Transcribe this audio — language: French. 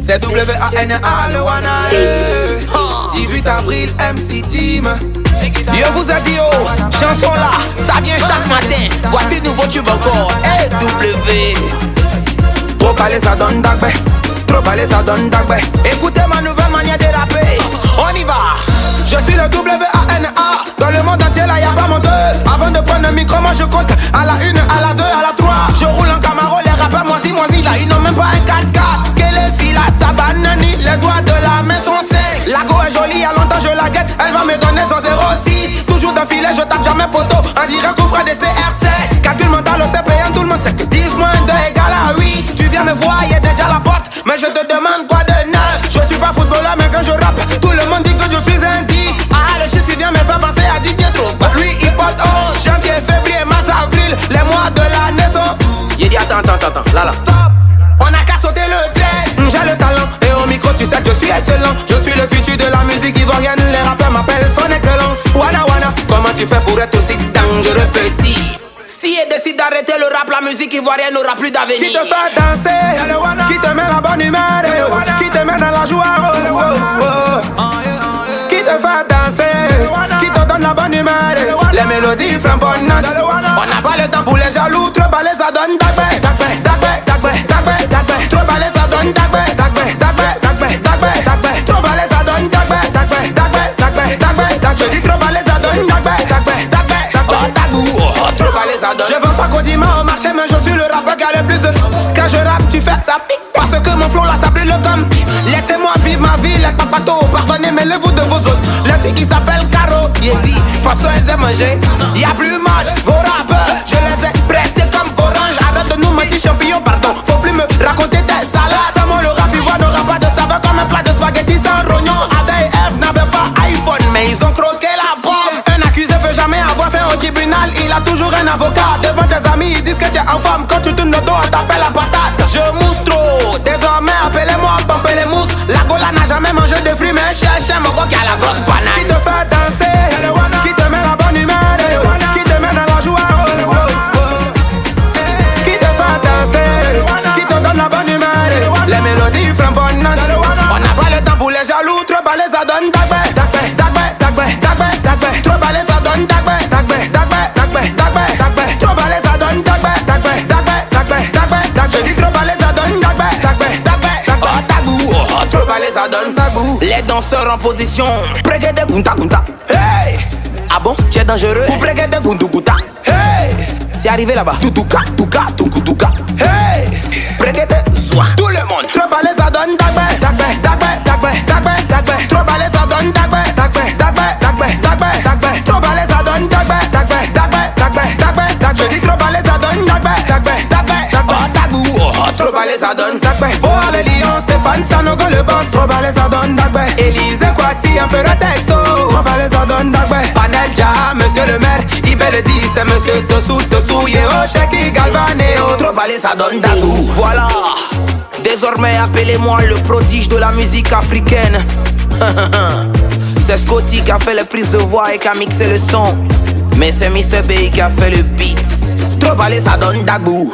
C'est W-A-N-A, le Wana. 18 avril, MC Team. Yo vous a dit oh, chanson là, ça vient chaque matin. Voici nouveau tube encore. W. Trop parler, ça donne d'agbe. Trop parler, ça donne d'agbe. Écoutez ma nouvelle manière de rapper. On y va. Je suis le W-A-N-A. Dans le monde entier, là, y'a pas mon deux. Avant de prendre le micro, moi je compte à la une, à la deux, à la trois. Elle va me donner son 06. Toujours d'un filet, je tape jamais poteau. On dirait qu'on fera des CR7. Calcul mental, sait payant, tout le monde sait que 10 moins 2 égale à 8. Tu viens me voir, y'a déjà la porte, mais je te demande quoi de neuf. Je suis pas footballeur, mais quand je rappe, tout le monde dit que je suis un 10. Ah, le chiffre il vient me faire penser à Didier Drogba. Lui, il porte 11, janvier, février, mars, avril, les mois de l'année sont. J'ai dit attends, attends, attends, là là. Stop! On a qu'à sauter le 13 J'ai le talent et au micro tu sais que je suis excellent Je suis le futur de la musique ivoirienne Son excellence. Wana wana Comment tu fais pour être aussi dangereux petit? Si elle décide d'arrêter le rap, la musique ivoirienne n'aura plus d'avenir. Qui te fait danser Qui te met la bonne humeur Qui te met dans la joie oh, oh, oh. Qui te fait danser Qui te donne la bonne humeur Les mélodies flamboyantes On n'a pas le temps pour les jaloux Trop balais ça donne Parce que mon flow là ça brûle comme Laissez-moi vivre ma vie les papatos Pardonnez mais le vous de vos autres. La fille qui s'appelle Caro dit François aime manger. Y'a plus match Vos rappeurs je les ai pressés comme orange. Arrête de nous mentir champion pardon. Faut plus me raconter tes salades. Sans moi le rap ivoire n'aura pas de saveur Comme un plat de spaghetti sans rognon. Ada et F n'avaient pas iPhone Mais ils ont croqué la pomme Un accusé peut jamais avoir fait au tribunal Il a toujours un avocat. Devant tes amis ils disent que tu es en forme. Quand tu tournes le dos on t'appelle Les mélodies flamboyantes On n'a pas le temps pour les jaloux Trop balais ça donne dagbe Dagbe, dagbe, dagbe, dagbe, dagbe Trop balais ça donne dagbe Dagbe, dagbe, dagbe, dagbe, dagbe Trop balais ça donne dagbe Dagbe, dagbe, dagbe, dagbe, dagbe Je dis trop balais ça donne dagbe Dagbe, dagbe, dagbe, Oh, tabou, oh, trop balais ça donne. Tabou. Les danseurs en position. Brigade gunta gunta Hey Ah bon, tu es dangereux. Pour brigade guntu gunta Hey C'est arrivé là-bas. Tutuka, tuka, tunku tuka Hey zoua. Tout le monde. Trop balais ça donne Trop balais ça donne dagbe Dagbe, dagbe, dagbe, dagbe, dagbe Trop balais ça donne dagbe Dagbe, dagbe, dagbe, dagbe, dagbe Je dis trop balais ça donne dagbe Dagbe, dagbe, dagbe Oh, tabou, oh, trop balais ça donne. Oh les lions, Stéphane Sanogo le boss Trop balais ça donne Élysée Kwasi, un peu de texto Ça donne dagou Voilà. Désormais, appelez-moi le prodige de la musique africaine. c'est Scotty qui a fait les prises de voix et qui a mixé le son. Mais c'est Mr. B qui a fait le beat. Trop balais ça donne dagou